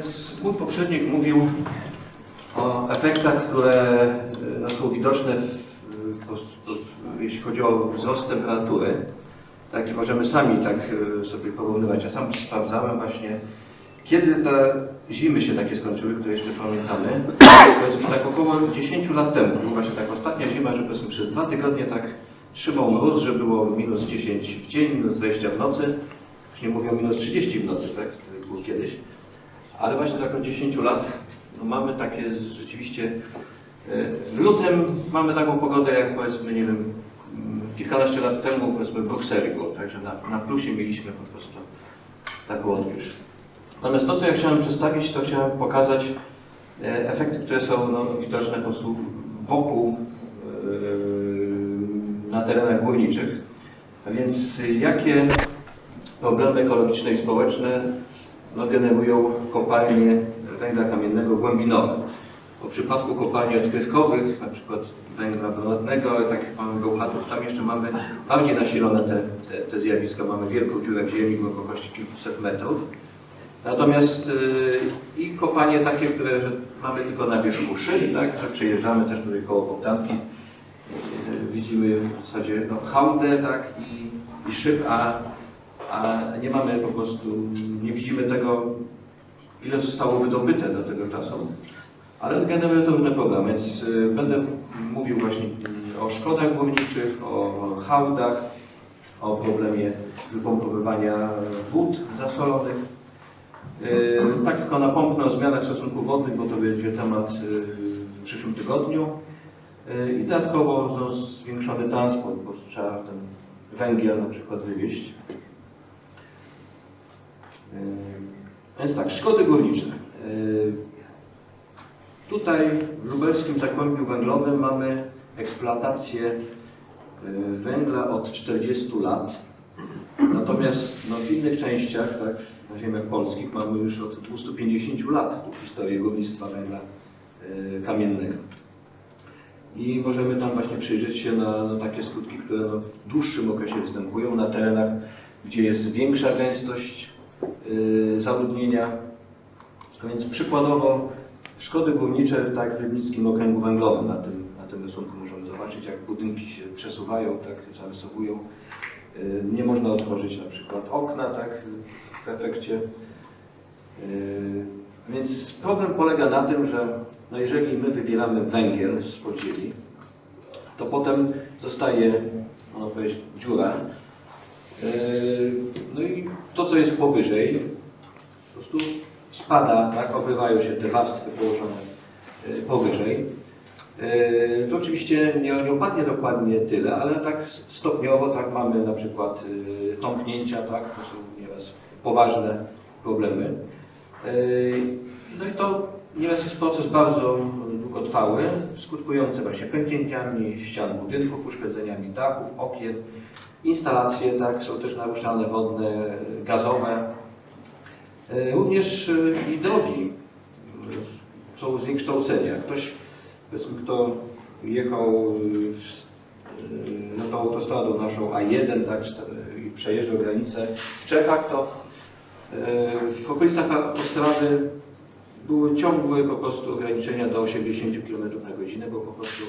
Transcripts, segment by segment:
No mój poprzednik mówił o efektach, które y, no, są widoczne, w, jeśli chodzi o wzrost temperatury. Tak, i możemy sami tak y, sobie porównywać. Ja sam sprawdzałem właśnie, kiedy te zimy się takie skończyły, które jeszcze pamiętamy. Powiedzmy tak około 10 lat temu. Była właśnie tak ostatnia zima, że powiedzmy przez dwa tygodnie tak trzymał mróz, że było minus 10 w dzień, minus 20 w nocy. Już nie mówię o minus 30 w nocy, tak, było kiedyś. Ale właśnie tak od 10 lat no mamy takie rzeczywiście. e, W lutym mamy taką pogodę, jak powiedzmy, nie wiem, mm, kilkanaście lat temu, powiedzmy, Brukseli było, także na, na plusie mieliśmy po prostu taką odwilż. Natomiast to, co ja chciałem przedstawić, to chciałem pokazać e, efekty, które są no, widoczne po prostu wokół, e, na terenach górniczych. A więc jakie problemy ekologiczne i społeczne no, generują kopalnie węgla kamiennego głębinowe. W przypadku kopalni odkrywkowych, na przykład węgla brunatnego, tak jak mamy Bełchatów, tam jeszcze mamy bardziej nasilone te, te, te zjawiska. Mamy wielką dziurę w ziemi głębokości kilkuset metrów. Natomiast y, i kopalnie takie, które mamy tylko na wierzchu szyli, tak, że przejeżdżamy też tutaj koło Bogdanki, y, widzimy w zasadzie no, hałdę tak, i, i szyb, a, a nie mamy po prostu, nie widzimy tego, ile zostało wydobyte do tego czasu. Ale generuje to różne problemy, więc y, będę mówił właśnie y, o szkodach górniczych, o hałdach, o problemie wypompowywania wód zasolonych. Y, Tak tylko napomknę o zmianach stosunków wodnych, bo to będzie temat y, w przyszłym tygodniu. I dodatkowo no, zwiększony transport, bo trzeba ten węgiel na przykład wywieźć. Y, Więc tak, szkody górnicze. Y, Tutaj w lubelskim Zagłębiu Węglowym mamy eksploatację y, węgla od 40 lat. Natomiast no, w innych częściach, tak, na ziemiach polskich, mamy już od 250 lat historię górnictwa węgla kamiennego. I możemy tam właśnie przyjrzeć się na, na takie skutki, które no, w dłuższym okresie występują na terenach, gdzie jest większa gęstość zaludnienia. A więc przykładowo szkody górnicze tak, w Rybnickim Okręgu Węglowym na tym, na tym rysunku możemy zobaczyć, jak budynki się przesuwają, tak, zarysowują. Y, Nie można otworzyć na przykład okna tak, w efekcie. Y, Więc problem polega na tym, że no jeżeli my wybieramy węgiel z podziemi, to potem zostaje, można powiedzieć, dziura. Y, No i to, co jest powyżej, po prostu spada, tak, obrywają się te warstwy położone y, powyżej. Y, To oczywiście nie, nie dokładnie tyle, ale tak stopniowo tak mamy na przykład tąpnięcia, tak, to są nieraz poważne problemy. No i to nieraz jest proces bardzo długotrwały, skutkujący właśnie pęknięciami ścian budynków, uszkodzeniami dachów, okien. Instalacje tak, są też naruszane wodne, gazowe. Y, Również y, i drogi y, są zniekształcenia. Ktoś, powiedzmy, kto jechał na tą autostradą naszą A1 tak, i przejeżdżał granicę w Czechach, to w okolicach autostrady były ciągłe po prostu ograniczenia do 80 km na godzinę, bo po prostu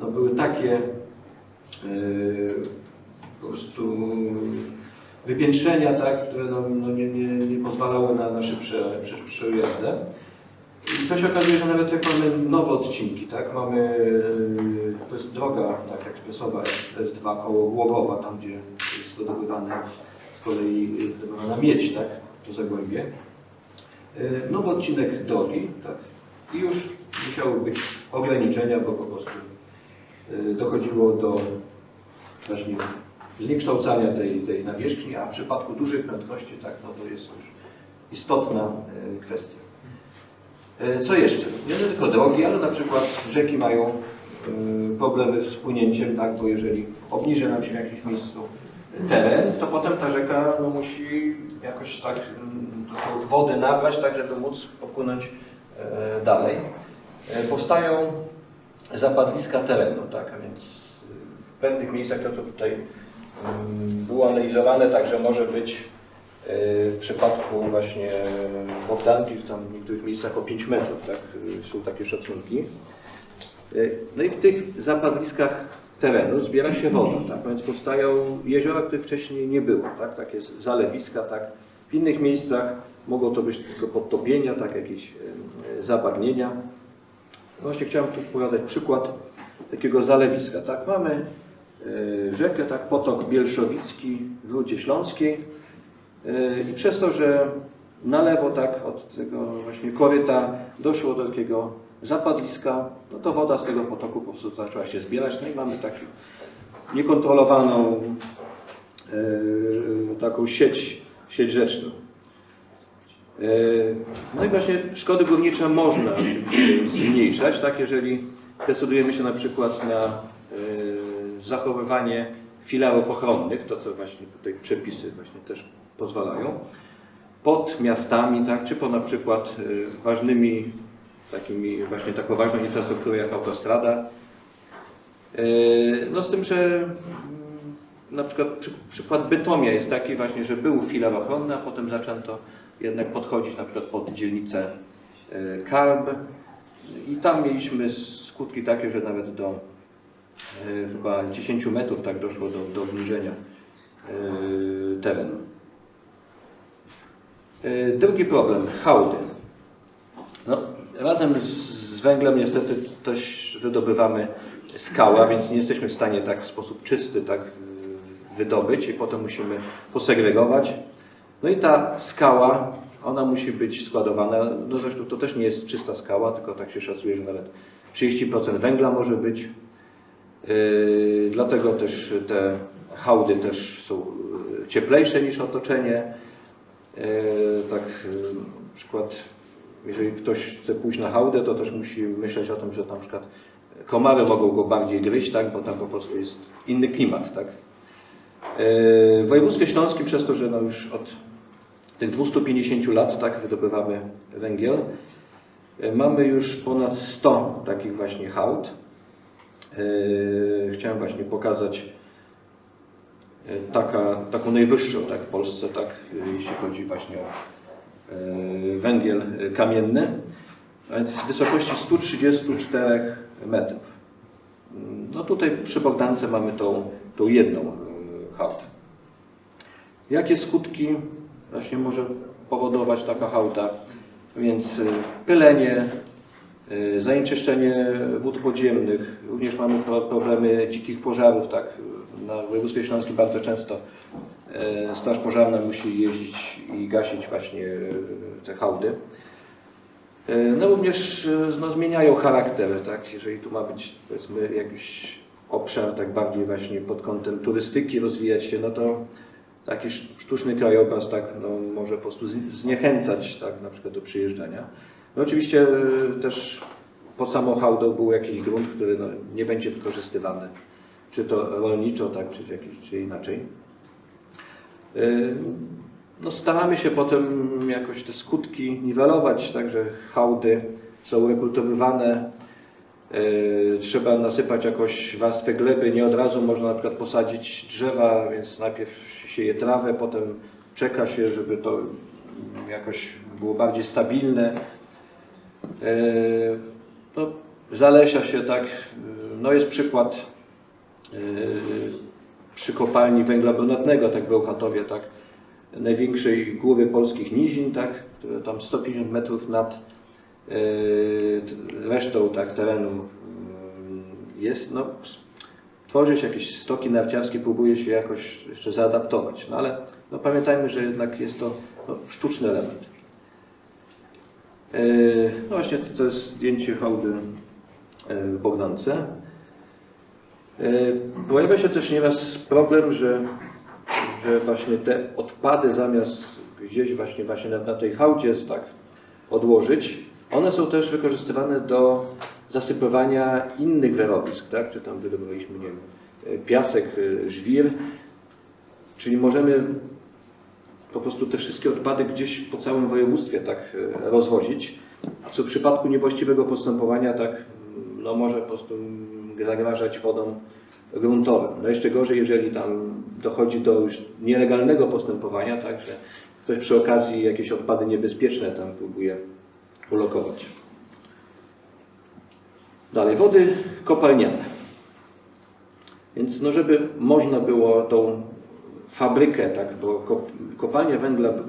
no, były takie po prostu wypiętrzenia, tak, które no, no, nie, nie, nie pozwalały na, na szybsze, szybsze jazdę. I co się okazuje, że nawet jak mamy nowe odcinki, tak, mamy, yy, to jest droga tak, ekspresowa S2 koło Głogowa, tam gdzie jest wydobywane z kolei yy, wydobywana miedź, tak, to Zagłębie. Yy, Nowy odcinek drogi, tak, i już musiały być ograniczenia, bo po prostu dochodziło do właśnie zniekształcania tej, tej nawierzchni, a w przypadku dużych prędkości, tak, no to jest już istotna e, kwestia. E, Co jeszcze? Nie tylko drogi, ale na przykład rzeki mają e, problemy z płynięciem, tak, bo jeżeli obniży nam się w jakimś miejscu teren, to potem ta rzeka no, musi jakoś tak mm, wodę nabrać, tak żeby móc popłynąć dalej. Powstają zapadliska terenu, tak, a więc w pewnych miejscach to, co tutaj było analizowane, także może być W przypadku właśnie Bogdanki, tam w niektórych miejscach o 5 metrów, tak, są takie szacunki. No i w tych zapadliskach terenu zbiera się woda, tak, więc powstają jeziora, których wcześniej nie było, tak, takie zalewiska, tak. W innych miejscach mogą to być tylko podtopienia, tak, jakieś e, zabagnienia. Właśnie chciałem tu podać przykład takiego zalewiska, tak, mamy rzekę, tak, potok Bielszowicki w Rudzie Śląskiej. E, i przez to, że na lewo, tak, od tego właśnie koryta doszło do takiego zapadliska, no to woda z tego potoku po prostu zaczęła się zbierać, no i mamy taką niekontrolowaną e, taką sieć, sieć rzeczną. E, no i właśnie szkody górnicze można zmniejszać, tak, jeżeli decydujemy się na przykład na e, zachowywanie filarów ochronnych, to co właśnie tutaj przepisy właśnie też pozwalają, pod miastami, tak, czy po na przykład e, ważnymi takimi właśnie taką ważną infrastrukturą jak autostrada. No z tym, że mm, na przykład przy, przykład Bytomia jest taki właśnie, że był filar ochronny, a potem zaczęto jednak podchodzić na przykład pod dzielnicę Karb i tam mieliśmy skutki takie, że nawet do chyba 10 metrów tak doszło do, do obniżenia terenu. Drugi problem, hałdy. No, razem z węglem niestety też wydobywamy skała, więc nie jesteśmy w stanie tak w sposób czysty tak wydobyć i potem musimy posegregować. No i ta skała, ona musi być składowana, no zresztą to też nie jest czysta skała, tylko tak się szacuje, że nawet 30% węgla może być. Yy, dlatego też te hałdy też są cieplejsze niż otoczenie. Yy, tak yy, przykład jeżeli ktoś chce pójść na hałdę, to też musi myśleć o tym, że na przykład komary mogą go bardziej gryźć, tak, bo tam po prostu jest inny klimat. Tak. W województwie śląskim przez to, że no już od tych 250 lat tak, wydobywamy węgiel, mamy już ponad 100 takich właśnie hałd. Chciałem właśnie pokazać taka, taką najwyższą tak, w Polsce, tak, jeśli chodzi właśnie o E, węgiel kamienny, a więc w wysokości 134 metrów. No tutaj przy Bogdance mamy tą, tą jedną e, hałdę. Jakie skutki właśnie może powodować taka hałda? Więc e, pylenie, zanieczyszczenie wód podziemnych, również mamy problemy dzikich pożarów, tak, na województwie śląskim bardzo często E, Straż Pożarna musi jeździć i gasić właśnie e, te hałdy. No również no, zmieniają charakter, tak? jeżeli tu ma być powiedzmy jakiś obszar tak bardziej właśnie pod kątem turystyki rozwijać się, no to taki sztuczny krajobraz tak, no, może po prostu zniechęcać tak, na przykład do przyjeżdżania. No oczywiście też pod samą hałdą był jakiś grunt, który no, nie będzie wykorzystywany, czy to rolniczo, tak, czy, jakiś, czy inaczej. Y, no, staramy się potem jakoś te skutki niwelować, także hałdy są rekultywowane. Y, trzeba nasypać jakoś warstwę gleby, nie od razu można na przykład posadzić drzewa, więc najpierw sieje trawę, potem czeka się, żeby to jakoś było bardziej stabilne. Y, no, zalesia się tak, no jest przykład przy kopalni węgla brunatnego, tak w Bełchatowie, tak, największej góry polskich nizin, tak, które tam 150 metrów nad e, resztą tak, terenu mm, jest, no, tworzy się jakieś stoki narciarskie, próbuje się jakoś jeszcze zaadaptować, no ale no, pamiętajmy, że jednak jest to no, sztuczny element. E, no właśnie to jest zdjęcie hałdy e, w Bogdance. E, pojawia się też nieraz problem, że, że właśnie te odpady zamiast gdzieś właśnie, właśnie na, na tej hałdzie tak odłożyć, one są też wykorzystywane do zasypywania innych wyrobisk, tak? czy tam wydobywaliśmy, nie wiem, piasek, żwir, czyli możemy po prostu te wszystkie odpady gdzieś po całym województwie tak rozwozić, a co w przypadku niewłaściwego postępowania tak no może po prostu zagrażać wodom gruntowym. No jeszcze gorzej, jeżeli tam dochodzi do już nielegalnego postępowania, tak, że ktoś przy okazji jakieś odpady niebezpieczne tam próbuje ulokować. Dalej, wody kopalniane. Więc no, żeby można było tą fabrykę, tak, bo kop, kopalnia węgla mm,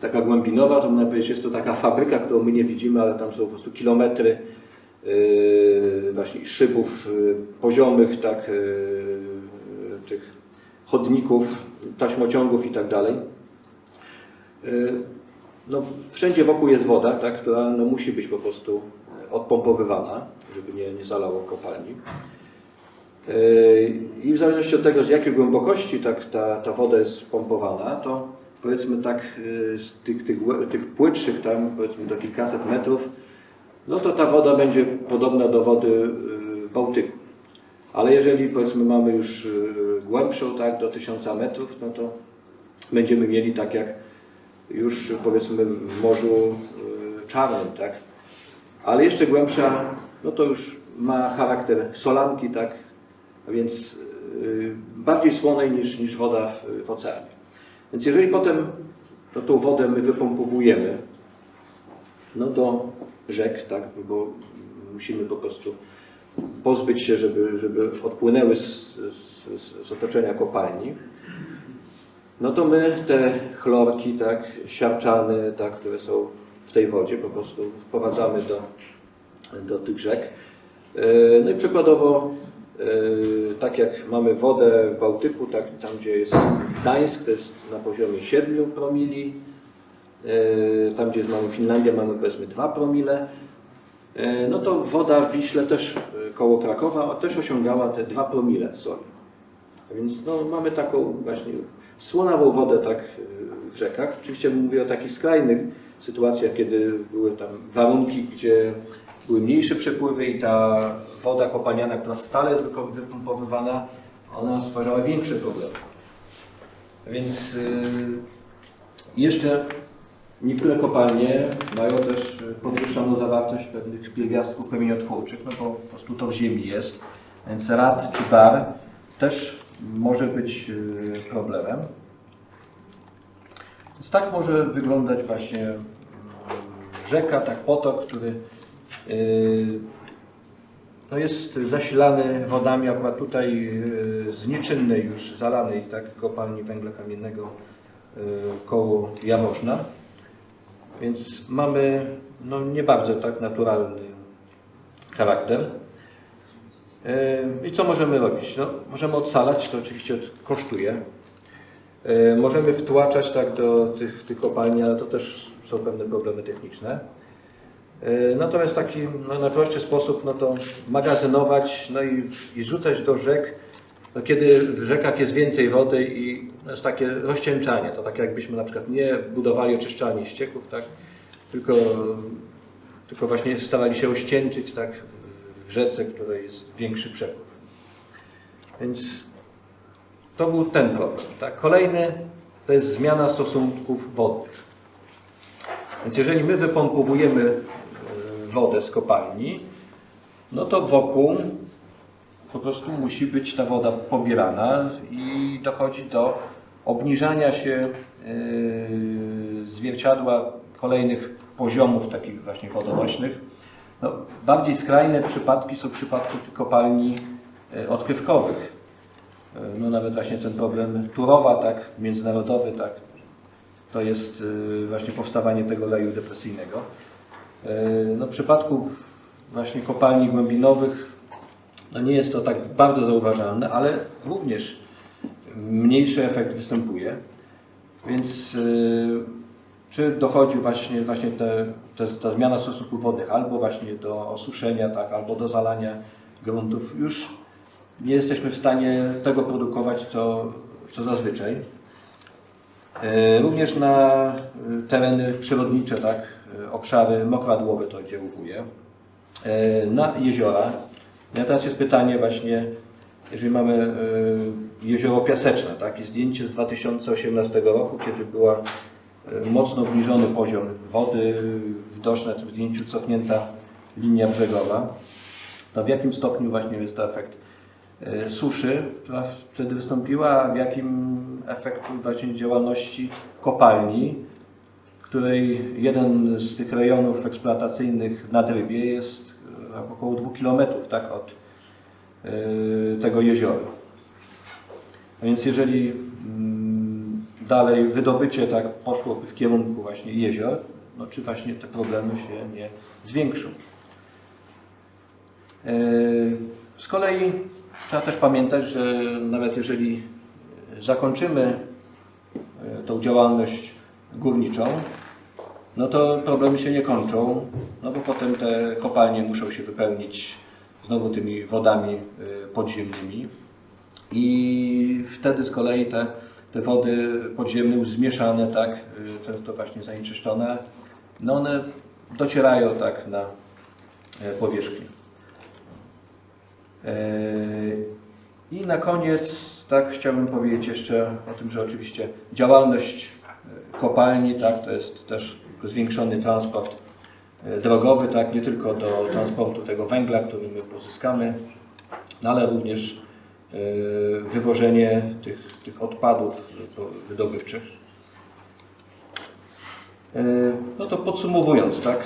taka głębinowa, to można powiedzieć, jest to taka fabryka, którą my nie widzimy, ale tam są po prostu kilometry yy, właśnie szybów yy, poziomych, tak, yy, tych chodników, taśmociągów i tak dalej. No, wszędzie wokół jest woda, tak, która no, musi być po prostu odpompowywana, żeby nie, nie zalało kopalni. I w zależności od tego, z jakiej głębokości tak, ta, ta woda jest pompowana, to powiedzmy tak yy, z tych, tych, tych płytszych tam powiedzmy do kilkaset metrów, no to ta woda będzie podobna do wody yy, Bałtyku. Ale jeżeli powiedzmy mamy już yy, głębszą, tak, do 1000 metrów, no to będziemy mieli tak jak już powiedzmy w Morzu Czarnym, tak. Ale jeszcze głębsza, no to już ma charakter solanki, tak, a więc yy, bardziej słonej niż, niż woda w, w oceanie. Więc jeżeli potem no, tą wodę my wypompowujemy, no do rzek, tak, bo musimy po prostu pozbyć się, żeby, żeby odpłynęły z, z, z otoczenia kopalni, no to my te chlorki, tak, siarczane, tak, które są w tej wodzie, po prostu wprowadzamy do, do tych rzek. E, No i przykładowo, tak jak mamy wodę w Bałtyku, tak tam gdzie jest Gdańsk, to jest na poziomie 7 promili, E, tam gdzie mamy Finlandię mamy powiedzmy 2 promile, E, no to woda w Wiśle też koło Krakowa też osiągała te 2 promile soli. A więc no, mamy taką właśnie słonawą wodę tak w rzekach. Oczywiście mówię o takich skrajnych sytuacjach, kiedy były tam warunki, gdzie były mniejsze przepływy i ta woda kopalniana, która stale jest wypompowywana, ona stwarzała większe problemy. Więc y, jeszcze niektóre kopalnie mają też y, podwyższoną zawartość pewnych pierwiastków kamieniotwórczych, no bo po prostu to w ziemi jest. Więc rad czy bar też może być y, problemem. Więc tak może wyglądać właśnie mm, rzeka, tak potok, który no jest zasilany wodami akurat tutaj y, z nieczynnej już zalanej tak, kopalni węgla kamiennego y, koło Jaworzna. Więc mamy no, nie bardzo tak naturalny charakter. I co możemy robić? No, możemy odsalać, to oczywiście kosztuje. Możemy wtłaczać tak do tych, tych kopalni, ale to też są pewne problemy techniczne. Y, Natomiast w taki no, najprostszy sposób no to magazynować no i, i rzucać do rzek, no, kiedy w rzekach jest więcej wody i no, jest takie rozcieńczanie. To tak jakbyśmy na przykład nie budowali oczyszczalni ścieków, tak, tylko, tylko właśnie starali się ościęczyć tak, w rzece, której jest większy przepływ. Więc to był ten problem. Tak? Kolejny to jest zmiana stosunków wodnych. Więc jeżeli my wypompowujemy e, wodę z kopalni, no to wokół po prostu musi być ta woda pobierana i dochodzi do obniżania się e, zwierciadła kolejnych poziomów takich właśnie wodonośnych. No, bardziej skrajne przypadki są przypadki tych kopalni e, odkrywkowych. E, No nawet właśnie ten problem Turowa, tak, międzynarodowy, tak, to jest właśnie powstawanie tego leju depresyjnego. Y, No, w przypadku właśnie kopalni głębinowych no nie jest to tak bardzo zauważalne, ale również mniejszy efekt występuje. Więc y, czy dochodzi właśnie, właśnie te, te, ta zmiana stosunków wodnych albo właśnie do osuszenia, tak, albo do zalania gruntów, już nie jesteśmy w stanie tego produkować, co, co zazwyczaj. E, Również na e, tereny przyrodnicze, tak, e, obszary mokradłowe to oddziałuje. E, Na jeziora. No teraz jest pytanie właśnie, jeżeli mamy e, jezioro Piaseczne, tak, i zdjęcie z 2018 roku, kiedy była e, mocno obniżony poziom wody, widoczna w tym zdjęciu cofnięta linia brzegowa, to w jakim stopniu właśnie jest to efekt suszy, która wtedy wystąpiła, w jakim efektu właśnie działalności kopalni, której jeden z tych rejonów eksploatacyjnych na Drybie jest e, około 2 km tak, od e, tego jeziora. A więc jeżeli mm, dalej wydobycie tak poszłoby w kierunku właśnie jezior, no czy właśnie te problemy się nie zwiększą. E, Z kolei trzeba też pamiętać, że nawet jeżeli zakończymy tą działalność górniczą, no to problemy się nie kończą, no bo potem te kopalnie muszą się wypełnić znowu tymi wodami e, podziemnymi i wtedy z kolei te, te wody podziemne już zmieszane, tak, y, często właśnie zanieczyszczone, no one docierają tak na e, powierzchnię. I na koniec tak chciałbym powiedzieć jeszcze o tym, że oczywiście działalność kopalni, tak, to jest też zwiększony transport e, drogowy, tak, nie tylko do transportu tego węgla, który my pozyskamy, no ale również e, wywożenie tych, tych odpadów wydobywczych. E, No to podsumowując, tak,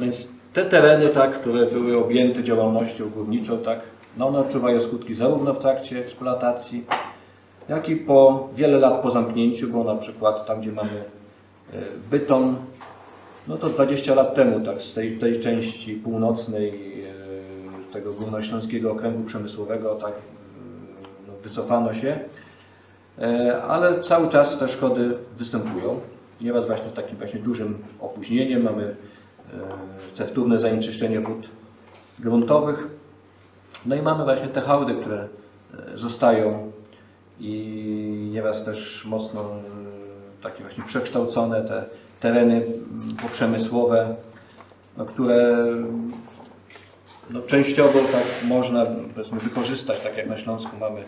więc te tereny, tak, które były objęte działalnością górniczą, tak, no one odczuwają skutki zarówno w trakcie eksploatacji, jak i po wiele lat po zamknięciu, bo na przykład tam, gdzie mamy Bytom, no to 20 lat temu, tak, z tej, tej części północnej e, tego Górnośląskiego Okręgu Przemysłowego, tak, e, no, wycofano się, E, ale cały czas te szkody występują. Nieraz właśnie z takim właśnie dużym opóźnieniem mamy te wtórne zanieczyszczenie wód gruntowych. No i mamy właśnie te hałdy, które zostają i nieraz też mocno takie właśnie przekształcone te tereny m, poprzemysłowe, no, które no, częściowo tak można powiedzmy, wykorzystać, tak jak na Śląsku mamy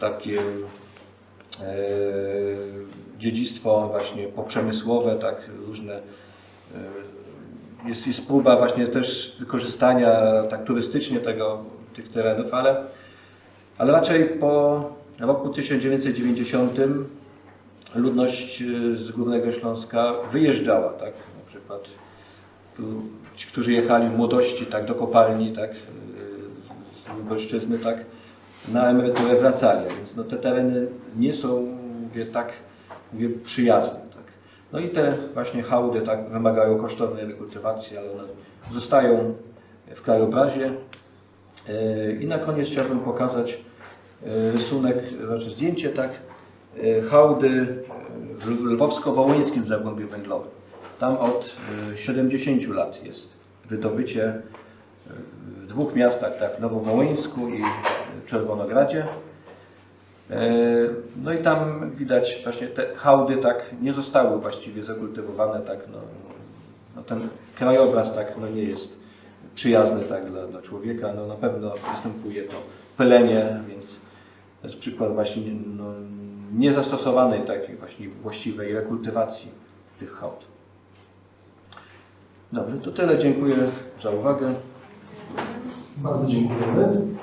takie e, dziedzictwo właśnie poprzemysłowe, tak różne. e, Jest, jest próba właśnie też wykorzystania tak turystycznie tego, tych terenów, ale, ale raczej po roku 1990 ludność e, z Górnego Śląska wyjeżdżała, tak, na przykład tu ci, którzy jechali w młodości tak, do kopalni, tak, e, z Lubelszczyzny, tak, na emeryturę wracali, więc no, te tereny nie są mówię, tak mówię, przyjazne. Tak. No i te właśnie hałdy tak, wymagają kosztownej rekultywacji, ale one zostają w krajobrazie. E, I na koniec chciałbym pokazać rysunek, znaczy zdjęcie tak, hałdy w lwowsko-wołyńskim zagłębiu węglowym. Tam od e, 70 lat jest wydobycie e, w dwóch miastach, tak, Nowowołyńsku i Czerwonogradzie. E, No i tam widać właśnie te hałdy tak nie zostały właściwie zakultywowane, tak, no, no ten krajobraz tak no nie jest przyjazny tak dla, dla człowieka, no na pewno występuje to pylenie, więc to jest przykład właśnie no, niezastosowanej takiej właśnie właściwej rekultywacji tych hałd. Dobrze, to tyle. Dziękuję za uwagę. Bardzo dziękujemy.